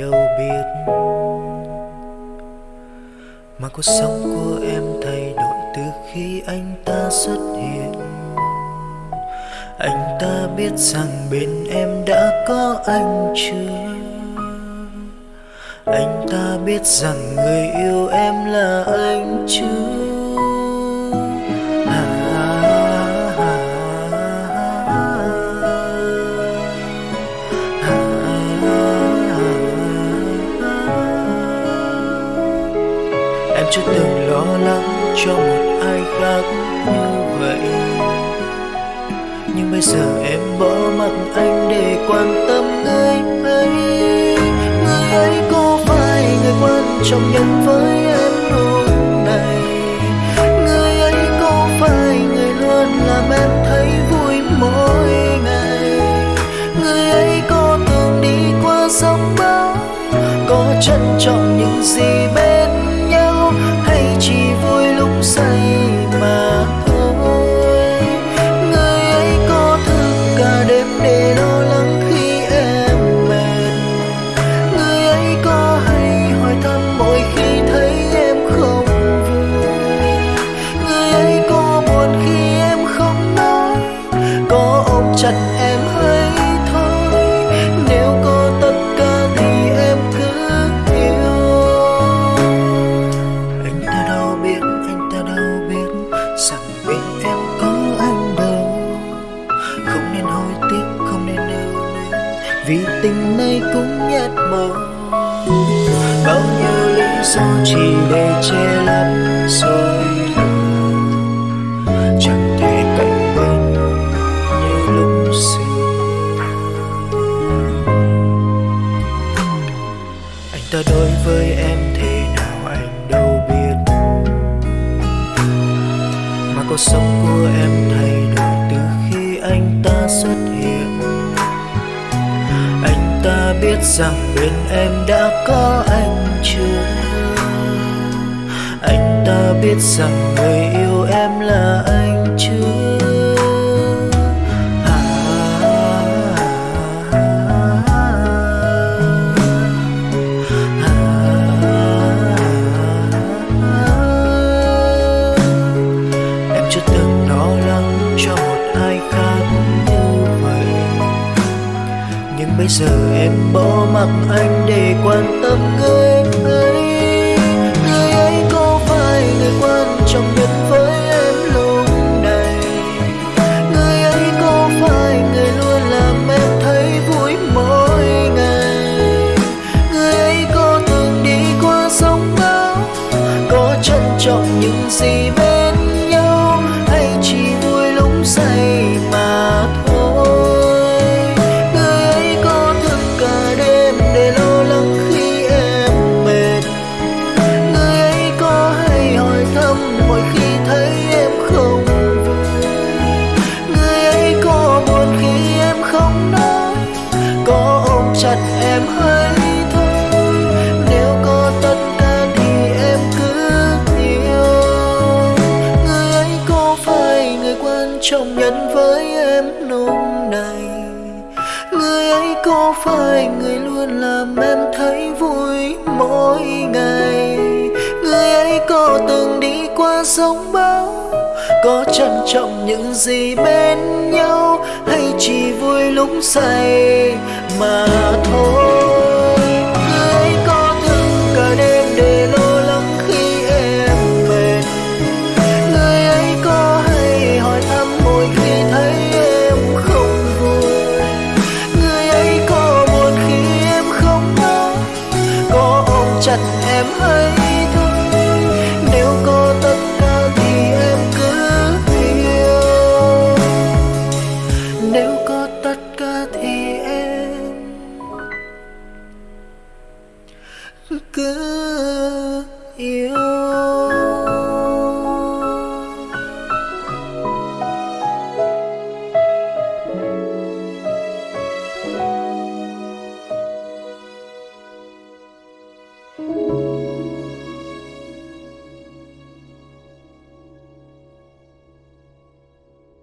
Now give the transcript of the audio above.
đâu biết. Mà cuộc sống của em thay đổi từ khi anh ta xuất hiện. Anh ta biết rằng bên em đã có anh chưa? Anh ta biết rằng người yêu em là anh chưa? Chưa từng lo lắng cho một ai khác như vậy. Nhưng bây giờ em bỏ mặc anh để quan tâm người ấy. Người ấy có phải người quan trọng nhất với gió chỉ để che lấp rồi chẳng thể cạnh bên như lúc sinh anh ta đối với em thế nào anh đâu biết. Mà cuộc sống của em thay đổi từ khi anh ta xuất hiện. Anh ta biết rằng bên em đã có anh biết rằng người yêu em là anh chứ? À, à, em chưa từng lo lắng cho một ai khác như vậy. Nhưng bây giờ em bỏ mặc anh để quan tâm người. ấy lúc say có phải người luôn làm em thấy vui mỗi ngày. Người ấy có từng đi qua sóng bão có trân trọng những gì bên nhau, hay chỉ vui lúc say mà thôi.